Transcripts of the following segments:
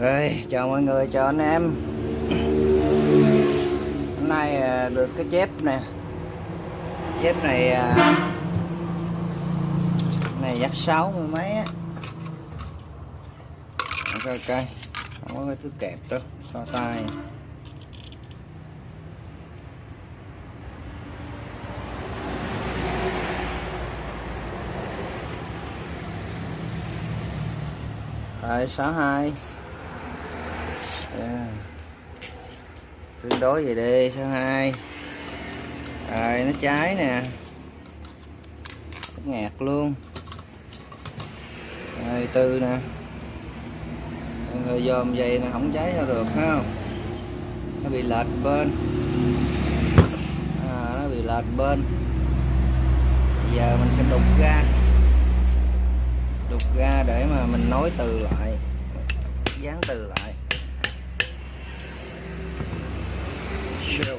Rồi, chào mọi người, chào anh em. Hôm nay à, được cái chép nè. Chép này à, Này dắt sáu mươi mấy á. Ok ok Không có cái thứ kẹp đâu So tay. Rồi 62 yeah. tương đối về đi số 2 rồi nó cháy nè. Ngạt luôn. Rồi tư nè. Rồi dòm vậy nó không cháy ra được ha nó bị lệch bên. À, nó bị lệch bên. Giờ mình sẽ đục ra. Đục ra để mà mình nối từ lại. Dán từ lại. Show.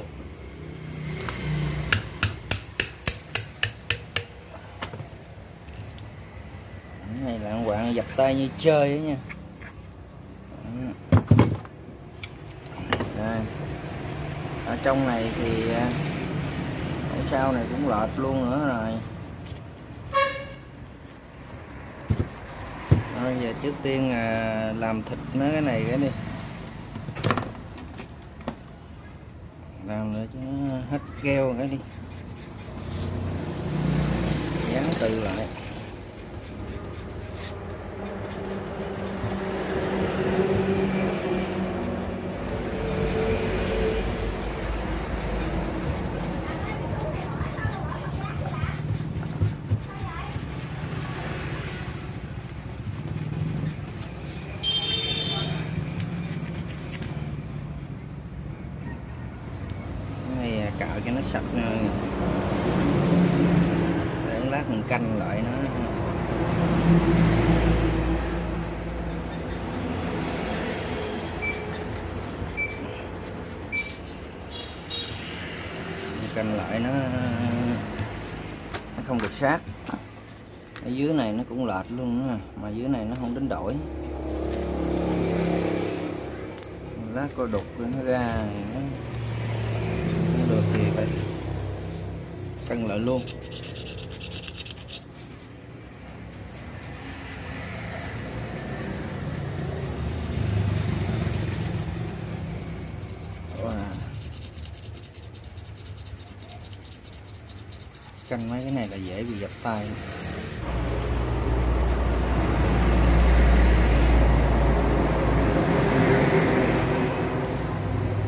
Cái này là quạng giặt tay như chơi ấy nha Đây. ở trong này thì à, ở sau này cũng lợt luôn nữa rồi bây giờ trước tiên à, làm thịt nó cái này cái đi làm nữa cho nó hết keo cái đi. Dán từ lại Cái này cạo cho nó sạch nè. để lát mình canh lại nó Mình canh lại nó nó không được sát. Ở dưới này nó cũng lệch luôn nữa mà dưới này nó không đến đổi. Lát coi đục nó ra nó được thì phải cân lại luôn. Cân mấy cái này là dễ bị dập tay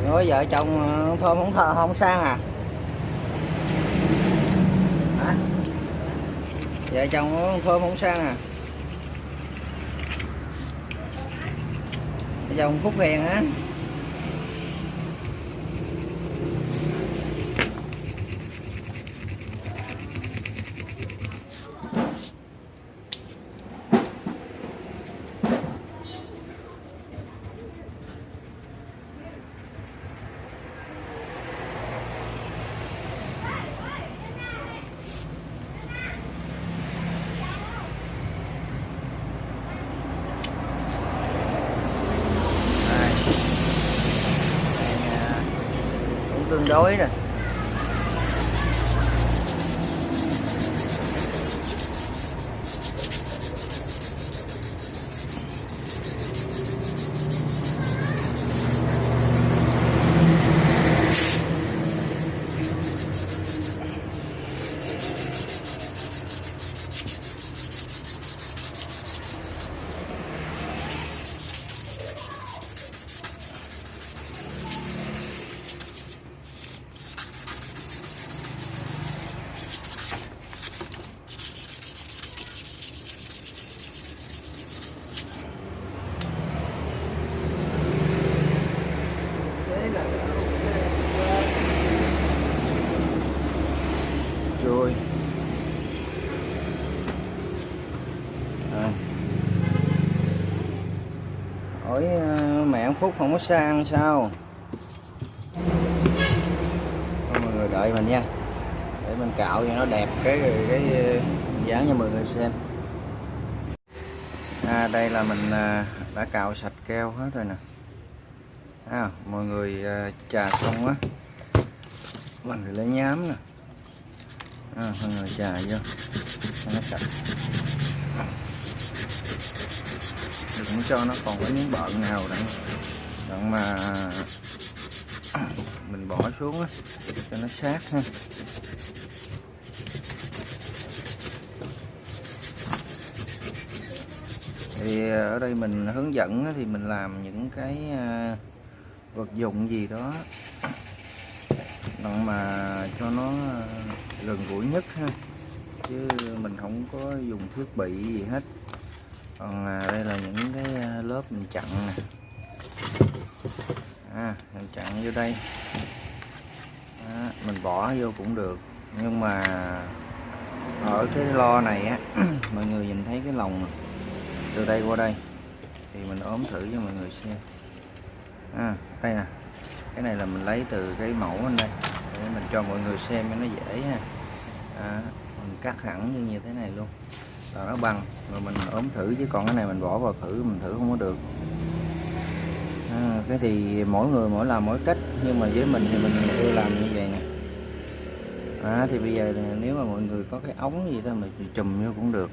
rồi vợ chồng ờ, thôi không thờ không sang à? Hả? Vợ chồng ờ, thơm không sang à? Vợ chồng phúc hiền á Đây. Đây, à, cũng tương đối rồi Rồi. Rồi. hỏi phút không có sang sao? Thôi mọi người đợi mình nha. Để mình cạo cho nó đẹp cái cái, cái dán cho mọi người xem. À, đây là mình à, đã cạo sạch keo hết rồi nè. À, mọi người à, trà xong á mình phải lấy nhám nè. À, mọi người trà vô. Cho nó sạch. Đừng cho nó còn có miếng bợn nào đặng đoạn mà mình bỏ xuống đó, cho nó sát ha. Thì ờ, ở đây mình hướng dẫn thì mình làm những cái ờ, vật dụng gì đó. Đoạn mà cho nó ờ, gần gũi nhất ha chứ mình không có dùng thiết bị gì hết. Còn đây là những cái lớp mình chặn nè à, mình chặn vô đây. Đó, mình bỏ vô cũng được. Nhưng mà ở cái lo này á mọi người nhìn thấy cái lồng từ đây qua đây. Thì mình ốm thử cho mọi người xem. À, đây nè. Cái này là mình lấy từ cái mẫu bên đây. Để mình cho mọi người xem cho nó dễ ha. À, mình cắt hẳn như như thế này luôn. Là nó bằng. Rồi mình ốm thử chứ còn cái này mình bỏ vào thử mình thử không có được à, cái thì mỗi người mỗi làm mỗi cách nhưng mà với mình thì mình ưa làm như vậy nè. À, thì bây giờ nếu mà mọi người có cái ống gì đó mình chùm vô cũng được.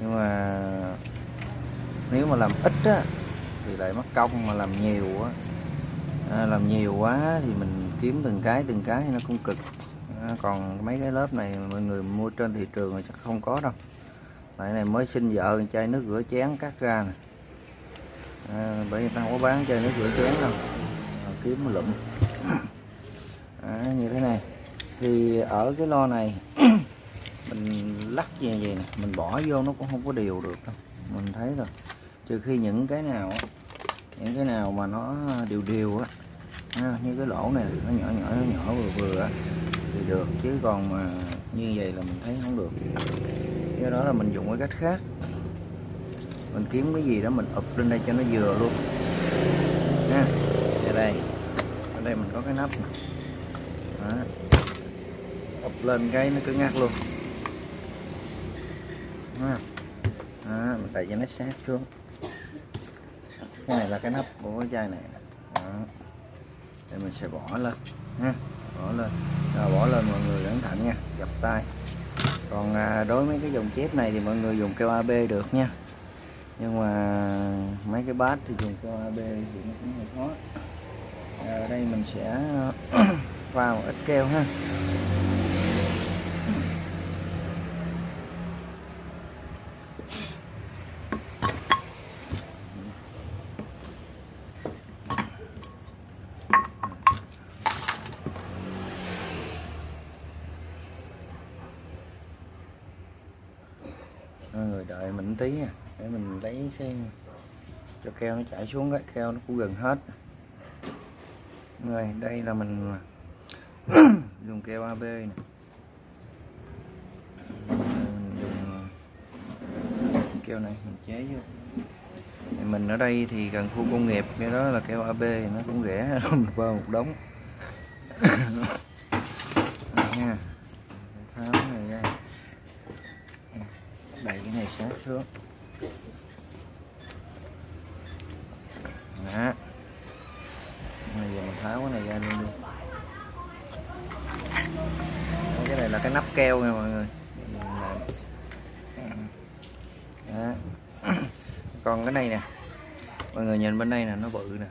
Nhưng mà nếu mà làm ít á thì lại mất công mà làm nhiều á à, làm nhiều quá thì mình kiếm từng cái từng cái nó cũng cực. À, còn mấy cái lớp này mọi người mua trên thị trường thì chắc không có đâu. Tại này mới sinh vợ chai nước rửa chén cắt ra nè à, bởi vì ta không có bán chai nước rửa chén đâu. À, kiếm một lụm. À, như thế này. Thì ở cái lo này mình lắc về vậy nè mình bỏ vô nó cũng không có đều được đâu. Mình thấy rồi. Trừ khi những cái nào những cái nào mà nó đều đều á như cái lỗ này nó nhỏ nhỏ nó nhỏ vừa vừa thì được. Chứ còn mà như vậy là mình thấy không được. Do đó là mình dùng cái cách khác mình kiếm cái gì đó mình ụp lên đây cho nó vừa luôn. Nha ở đây. Ở đây mình có cái nắp này. Đó. ụp lên cái nó cứ ngắt luôn. Đó. Đó, mình tại cho nó sát xuống. Cái này là cái nắp của cái chai này. Đó. để mình sẽ bỏ lên. Ha bỏ lên. Rồi bỏ lên mọi người cẩn thận nha. Dập tay. Còn à, đối với cái dòng chép này thì mọi người dùng keo AB được nha nhưng mà mấy cái bát thì dùng cho AB thì nó cũng hơi khó. À, ở đây mình sẽ vào ít keo ha. Ờ, người đợi mình tí nha để mình lấy cái cho keo nó chảy xuống cái keo nó cũng gần hết. Rồi, đây là mình dùng keo AB này. mình dùng keo này mình chế vô. Thì mình ở đây thì gần khu công nghiệp, cái đó là keo AB nó cũng rẻ qua một đống nha tháo này ra đẩy cái này sát xuống đó bây giờ mình tháo cái này ra luôn đi. Cái này là cái nắp keo nha mọi người. Đó. còn cái này nè. Mọi người nhìn bên đây nè, nó bự nè.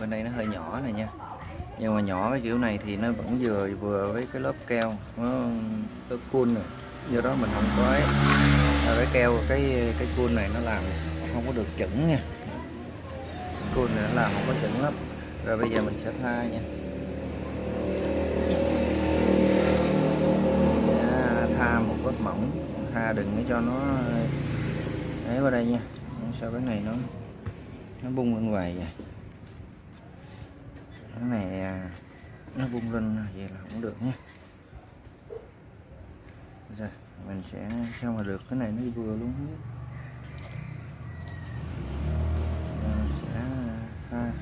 Bên đây nó hơi nhỏ này nha. Nhưng mà nhỏ cái kiểu này thì nó vẫn vừa vừa với cái lớp keo. Nó lớp cool này do đó mình không có ấy. Cái keo, cái cái khuôn này nó làm không có được chuẩn nha. Khuôn này nó làm không có chuẩn lắm rồi bây giờ mình sẽ tha nha. Dạ, tha một vết mỏng. Tha đừng để cho nó, ấy vào đây nha. Sao cái này nó nó bung lên ngoài vậy cái này à, nó bung lên vậy là không được nha. Rồi mình sẽ, sao mà được? Cái này nó vừa luôn hết. Mình sẽ à, tha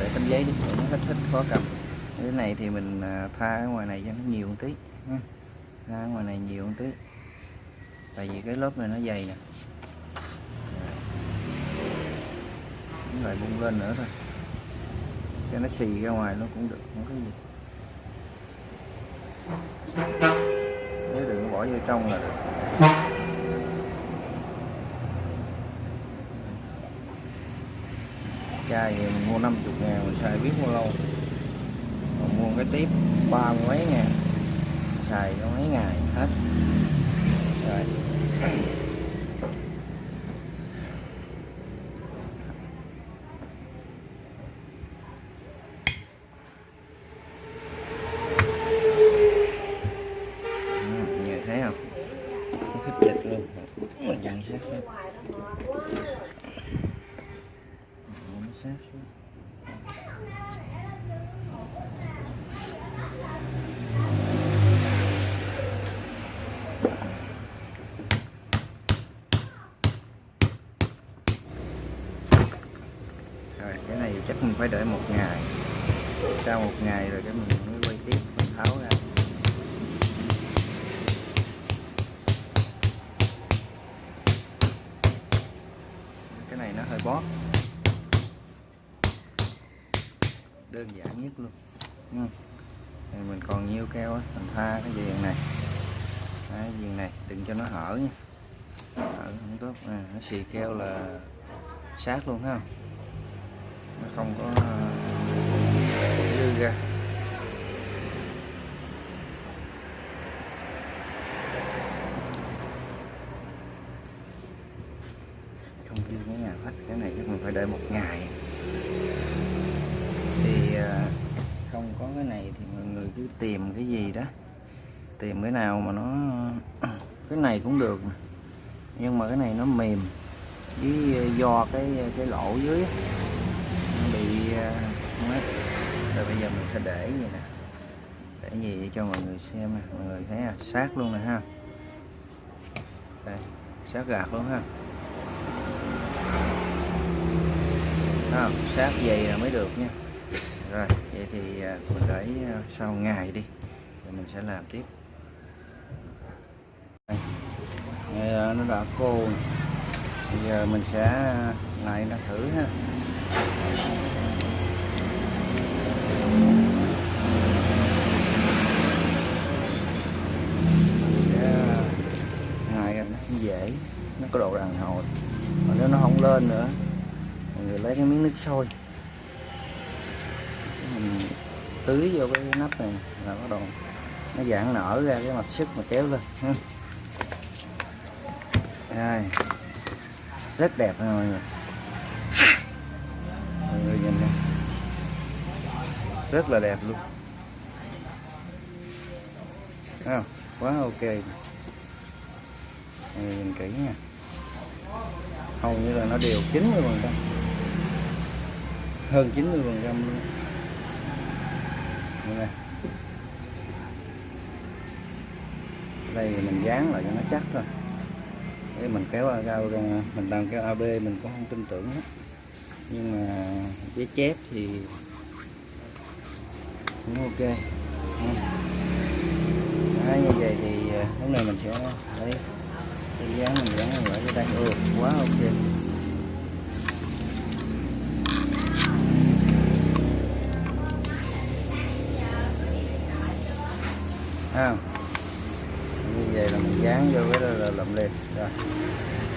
để tấm giấy đi để nó hết hết khó cầm để này thì mình à, tha ở ngoài này cho nó nhiều một tí ra tha ở ngoài này nhiều một tí. Tại vì cái lớp này nó dày nè. Rồi. lại bung lên nữa thôi. Cho nó xì ra ngoài nó cũng được, không có gì. Nếu đừng bỏ vô trong là được. Chai thì mình mua 50 ngàn, mình xài biết bao lâu còn cái tiếp ba mấy ngàn xài mấy ngày hết. Rồi Ừ, nghe thấy không nó khích dịch luôn mình dặn sát lên Ủa, nó sát xuống rồi cái này chắc mình phải đợi một ngày sau một ngày rồi cái mình mới quay tiếp mình tháo ra. Cái này nó hơi bóp. Đơn giản nhất luôn. Ừ. Thì mình còn nhiêu keo á mình tha cái viền này. Cái viền này đừng cho nó hở nha. Hở không tốt. À, nó xì keo là sát luôn ha. Nó không có ra không như cái nhà khách, cái này chắc mình phải đợi một ngày. Thì à, không có cái này thì mọi người cứ tìm cái gì đó. Tìm cái nào mà nó, cái này cũng được nhưng mà cái này nó mềm. Với à, do cái à, cái lỗ dưới á, nó bị ờ, mất rồi bây giờ mình sẽ để gì nè? Để gì cho mọi người xem nè. Mọi người thấy à? Sát luôn nè ha. Đây, sát gạt luôn ha. Thấy sát dày là mới được nha. Rồi, vậy thì à, mình để à, sau ngày đi. Rồi mình sẽ làm tiếp. Đây. À, nó đã khô bây giờ mình sẽ lại nó thử ha Sẽ ngài nó cũng dễ nó có độ đàn hồi. Mà nếu nó không lên nữa mọi người lấy cái miếng nước sôi. Mình tưới vô cái nắp này là bắt đầu nó giãn nở ra cái mặt sức mà kéo lên ha. Đây. rất đẹp nha mọi người. Mọi người nhìn này, rất là đẹp luôn. Thấy không? quá ok. Mọi người nhìn kỹ nha hầu như là nó đều 90 phần trăm. Hơn 90 phần trăm luôn. Đây đây thì mình dán lại cho nó chắc thôi. Để mình kéo cao ra. Mình đang kéo AB mình cũng không tin tưởng hết nhưng mà với chép thì cũng ok. Đấy, như vậy thì à, lúc này mình sẽ lấy cái dán mình dán ở cái đây ừ, quá ok. À, như vậy là mình dán vô cái đó là lậm lên rồi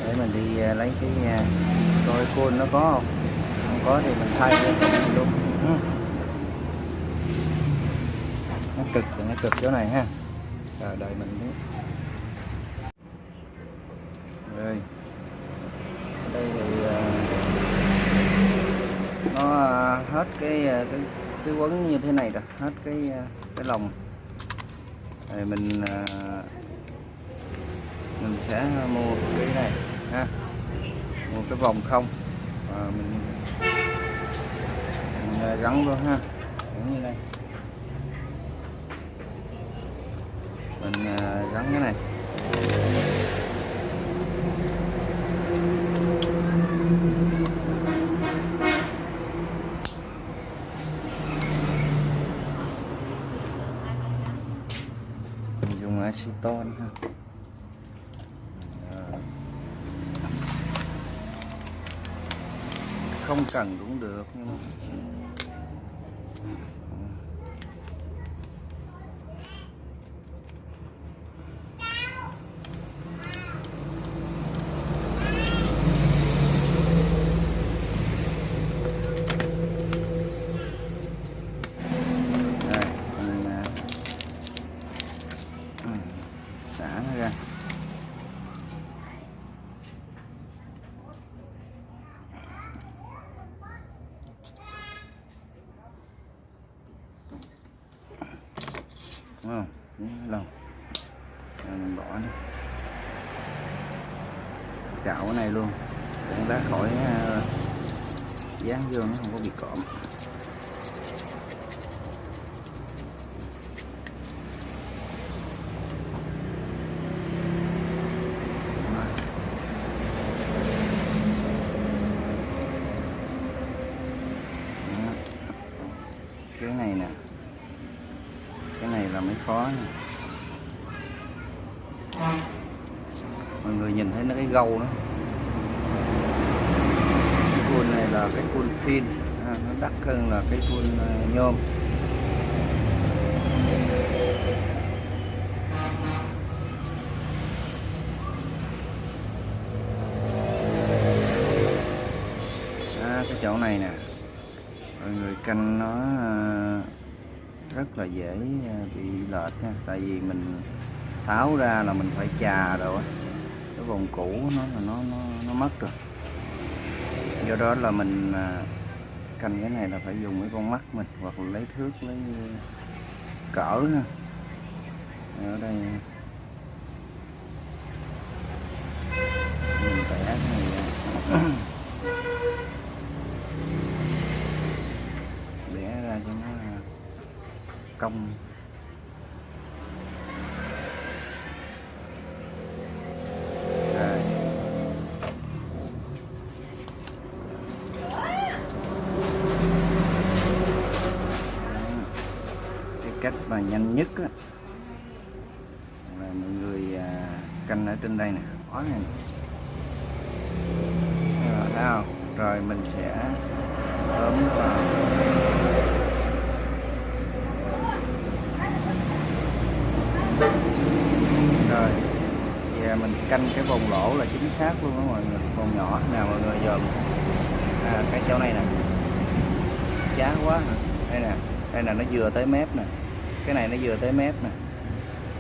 để mình đi à, lấy cái nhà coi côn nó có không? Không có thì mình thay ra luôn. Ừ. nó cực nó cực chỗ này ha. Rồi đợi mình đi rồi ở đây thì à, nó à, hết cái à, cái cái quấn như thế này rồi hết cái à, cái lồng thì mình mình sẽ mua cái này ha. Mua cái vòng không. Và mình, mình gắn luôn ha. Gắn như này. Mình gắn cái này. To nữa ha. Không cần cũng được nhưng mà Đây, mình à, ừ, xả nó ra đúng không Đúng lòng Rồi mình bỏ đi cạo cái này luôn. Cũng ra khỏi ờ, dán vô nó không có bị cộm cái này nè. Cái này là mới khó nè. Mọi người nhìn thấy nó cái gâu đó cái khuôn này là cái khuôn phin à, nó đắt hơn là cái khuôn à, nhôm. À, cái chỗ này nè mọi người canh nó à, rất là dễ à, bị lệch nha. Tại vì mình tháo ra là mình phải chà rồi cái vòng cũ nó là nó nó nó mất rồi do đó là mình à, canh cái này là phải dùng cái con mắt mình hoặc là lấy thước lấy cỡ ha. Ở đây. Mình vẽ cái này ra. vẽ ra cho nó à, cong Rồi. cái cách mà nhanh nhất á là mọi người à, canh ở trên đây nè. Khóa này nè. rồi thấy không rồi mình sẽ bấm vào. Rồi giờ mình canh cái vòng lỗ là chính xác luôn đó mọi người. Vòng nhỏ. Nào mọi người dòm. À, cái chỗ này nè. Chán quá hả? đây nè. Đây là nó vừa tới mép nè. Cái này nó vừa tới mép nè.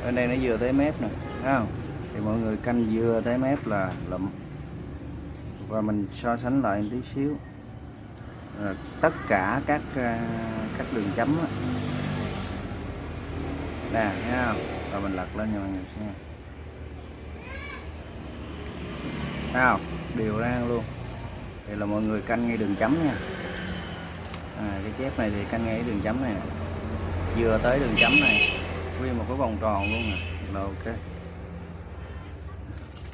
Bên đây nó vừa tới mép nè. Thấy không? Thì mọi người canh vừa tới mép là lụm. Và mình so sánh lại một tí xíu. À, tất cả các à, các đường chấm đó, nè thấy không? Rồi mình lật lên cho mọi người xem. Thấy không? Đều ra luôn. Thì là mọi người canh ngay đường chấm nha. À, cái chép này thì canh ngay đường chấm này. Vừa tới đường chấm này. Nguyên một cái vòng tròn luôn nè. Là ok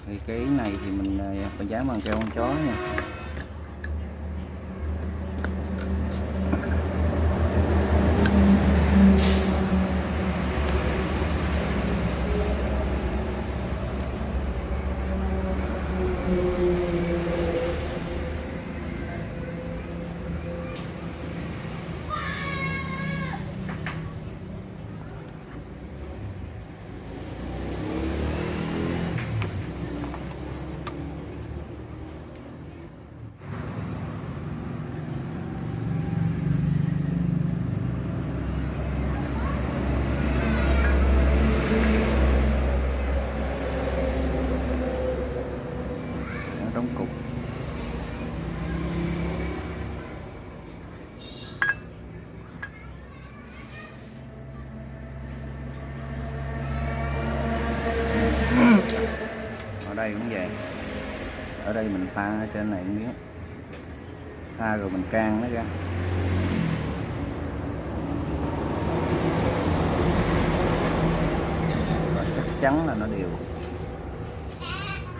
thì cái này thì mình mình phải dán bằng keo con chó nha ở trong cục ở đây cũng vậy ở đây mình pha trên này miếng pha rồi mình can nó ra. Và chắc chắn là nó đều.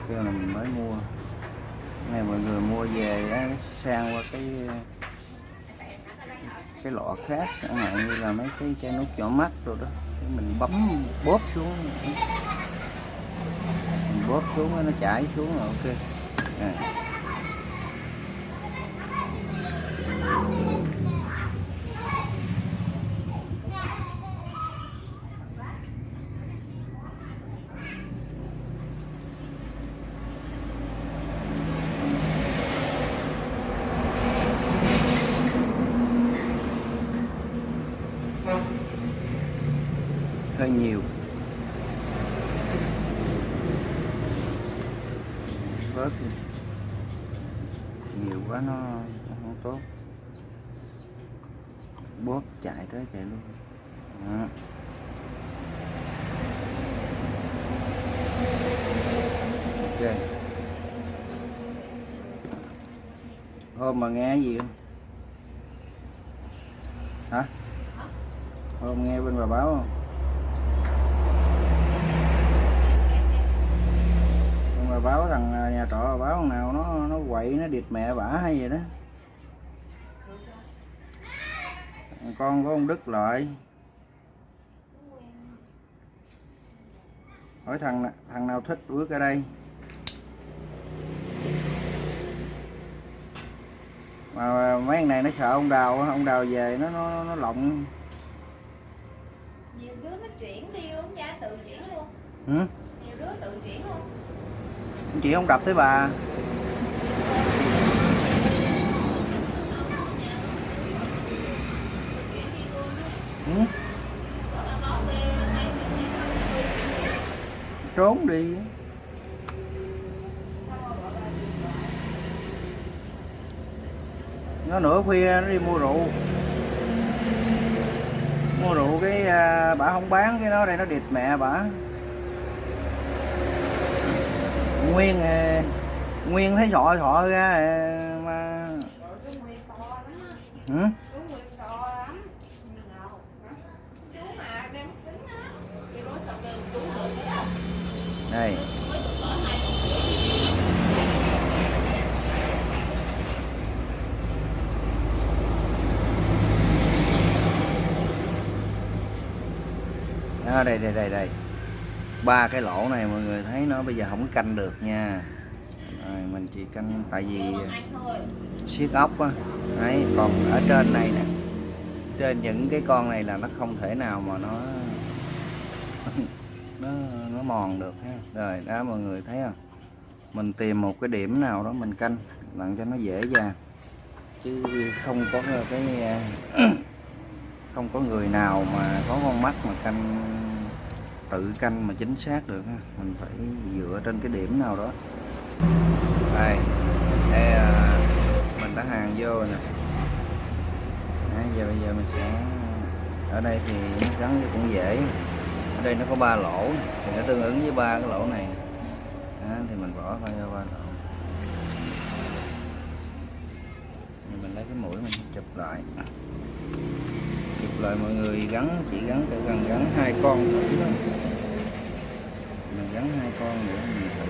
Kêu là mình mới mua. Này mọi người mua về á, sang qua cái cái lọ khác chẳng hạn như là mấy cái chai nước nhỏ mắt rồi đó. Mình bấm bóp xuống. Mình bóp xuống nó chảy xuống rồi ok à. hơi nhiều bớt đi. nhiều quá nó, nó không tốt bóp chạy tới chạy luôn. Đó. ok. Hôm mà nghe gì không? Hả? Hôm nghe bên bà báo không? Nhưng báo thằng à, nhà trọ báo nào, nó nó quậy, nó địt mẹ bả hay vậy đó. Con của ông Đức lại. Hỏi thằng thằng nào thích bước ở đây? Mà mấy thằng này nó sợ ông đào ông đào về nó nó nó lộng. Nhiều đứa nó chuyển đi luôn cha tự chuyển luôn. Ừ? nhiều đứa tự chuyển luôn. Chị không đập tới bà ừ? trốn đi nó nửa khuya nó đi mua rượu mua rượu cái à, bả không bán cái nó đây nó địt mẹ bả nguyên à, nguyên thấy sọ sọ ra à, mà ừ? cái nguyên to lắm Nhìn nào hả? chú mà đem tính á thì nói sao kêu chú được đó đây mới được có hai à, đây đây đây đây. Ba cái lỗ này mọi người thấy nó bây giờ không canh được nha. Rồi, mình chỉ canh tại vì siết ốc á. Đấy còn ở trên này nè. Trên những cái con này là nó không thể nào mà nó nó nó mòn được ha. Rồi đó mọi người thấy không? Mình tìm một cái điểm nào đó mình canh làm cho nó dễ dàng. Chứ không có cái không có người nào mà có con mắt mà canh tự canh mà chính xác được mình phải dựa trên cái điểm nào đó. Đây đây à, mình đã hàng vô rồi nè. Đấy, giờ bây giờ mình sẽ ở đây thì nó gắn cũng dễ. Ở đây nó có ba lỗ thì nó tương ứng với ba cái lỗ này. Đó, thì mình bỏ vào ra ba lỗ. Mình lấy cái mũi mình chụp lại lại mọi người gắn, chỉ gắn chỉ cần gắn hai con thử thôi mình gắn hai con nữa, mình thử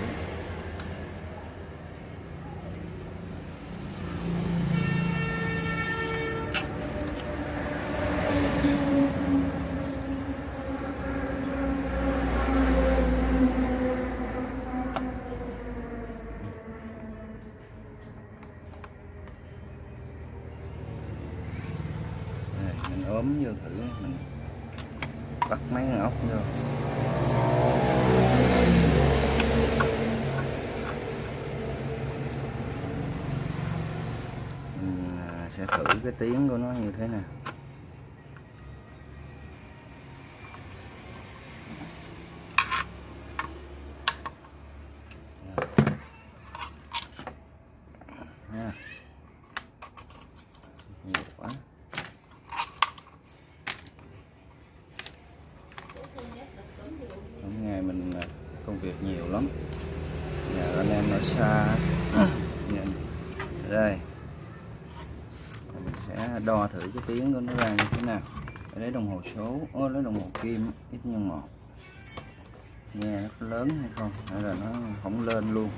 Đây, mình ốm vô thử mình bắt mình sẽ thử cái tiếng của nó như thế nào nha nhiều quá Hôm ngày mình à, công việc nhiều lắm Nhà anh em ở xa Nhìn. Đây Rồi Mình sẽ đo thử cái tiếng của nó ra như thế nào? Để lấy đồng hồ số. Ô, lấy đồng hồ kim ít nhân một Nghe nó có lớn hay không? Hay là nó không lên luôn?